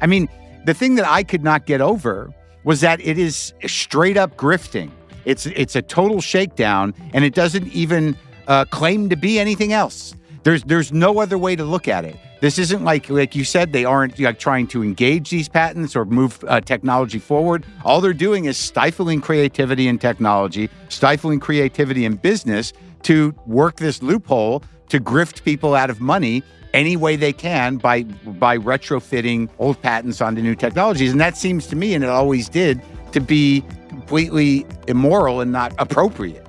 I mean, the thing that I could not get over was that it is straight up grifting. It's it's a total shakedown, and it doesn't even uh, claim to be anything else. There's there's no other way to look at it. This isn't like like you said they aren't like trying to engage these patents or move uh, technology forward. All they're doing is stifling creativity and technology, stifling creativity in business to work this loophole to grift people out of money any way they can by by retrofitting old patents onto new technologies. And that seems to me, and it always did, to be completely immoral and not appropriate.